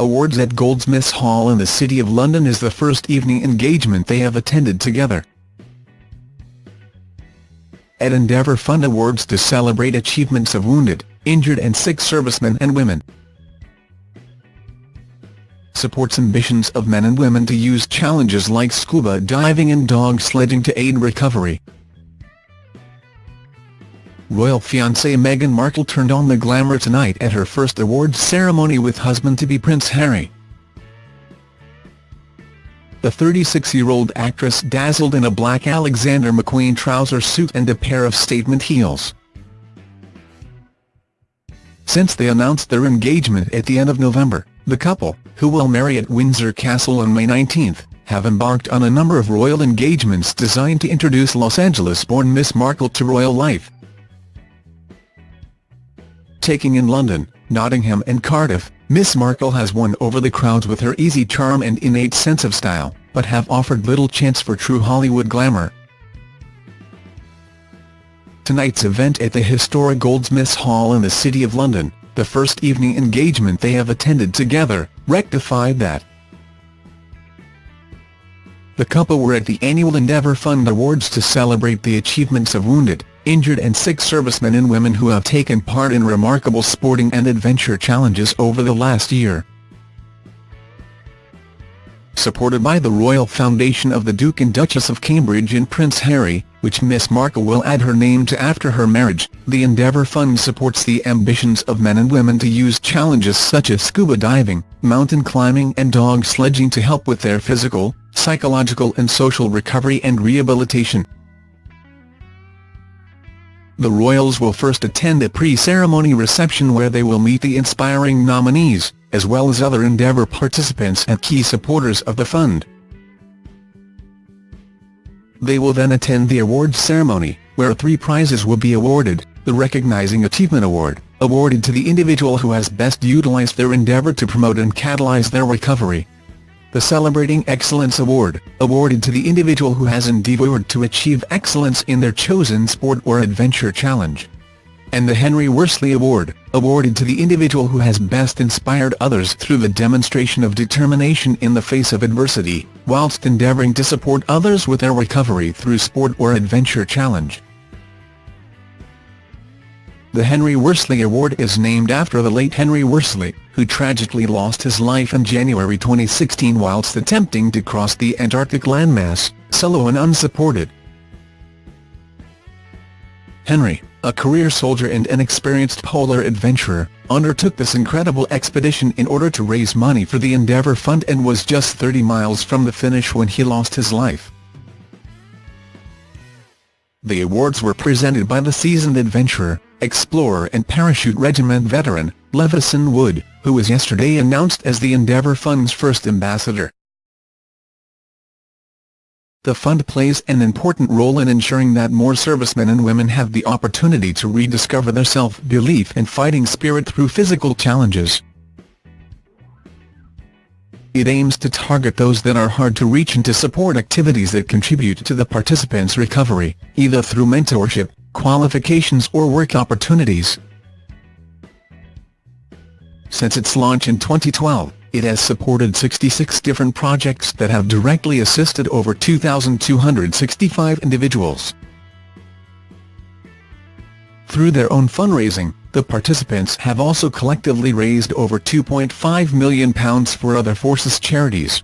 Awards at Goldsmiths Hall in the City of London is the first evening engagement they have attended together. At Endeavour Fund Awards to celebrate achievements of wounded, injured and sick servicemen and women. Supports ambitions of men and women to use challenges like scuba diving and dog sledging to aid recovery. Royal fiancée Meghan Markle turned on the glamour tonight at her first awards ceremony with husband-to-be Prince Harry. The 36-year-old actress dazzled in a black Alexander McQueen trouser suit and a pair of statement heels. Since they announced their engagement at the end of November, the couple, who will marry at Windsor Castle on May 19, have embarked on a number of royal engagements designed to introduce Los Angeles-born Miss Markle to royal life taking in London, Nottingham and Cardiff, Miss Markle has won over the crowds with her easy charm and innate sense of style, but have offered little chance for true Hollywood glamour. Tonight's event at the historic Goldsmiths Hall in the City of London, the first evening engagement they have attended together, rectified that. The couple were at the annual Endeavour Fund Awards to celebrate the achievements of wounded, injured and sick servicemen and women who have taken part in remarkable sporting and adventure challenges over the last year. Supported by the Royal Foundation of the Duke and Duchess of Cambridge and Prince Harry, which Miss Markle will add her name to after her marriage, the Endeavour Fund supports the ambitions of men and women to use challenges such as scuba diving, mountain climbing and dog sledging to help with their physical, psychological and social recovery and rehabilitation. The royals will first attend a pre-ceremony reception where they will meet the inspiring nominees, as well as other Endeavour participants and key supporters of the fund. They will then attend the awards ceremony, where three prizes will be awarded, the Recognizing Achievement Award, awarded to the individual who has best utilized their endeavour to promote and catalyze their recovery, the Celebrating Excellence Award, awarded to the individual who has endeavoured to achieve excellence in their chosen sport or adventure challenge. And the Henry Worsley Award, awarded to the individual who has best inspired others through the demonstration of determination in the face of adversity, whilst endeavouring to support others with their recovery through sport or adventure challenge. The Henry Worsley Award is named after the late Henry Worsley, who tragically lost his life in January 2016 whilst attempting to cross the Antarctic landmass, solo and unsupported. Henry, a career soldier and an experienced polar adventurer, undertook this incredible expedition in order to raise money for the Endeavour Fund and was just 30 miles from the finish when he lost his life. The awards were presented by the seasoned adventurer, explorer and parachute regiment veteran, Levison Wood, who was yesterday announced as the Endeavour Fund's first ambassador. The fund plays an important role in ensuring that more servicemen and women have the opportunity to rediscover their self-belief and fighting spirit through physical challenges. It aims to target those that are hard to reach and to support activities that contribute to the participants' recovery, either through mentorship, qualifications or work opportunities. Since its launch in 2012, it has supported 66 different projects that have directly assisted over 2,265 individuals. Through their own fundraising, the participants have also collectively raised over £2.5 million for other forces charities.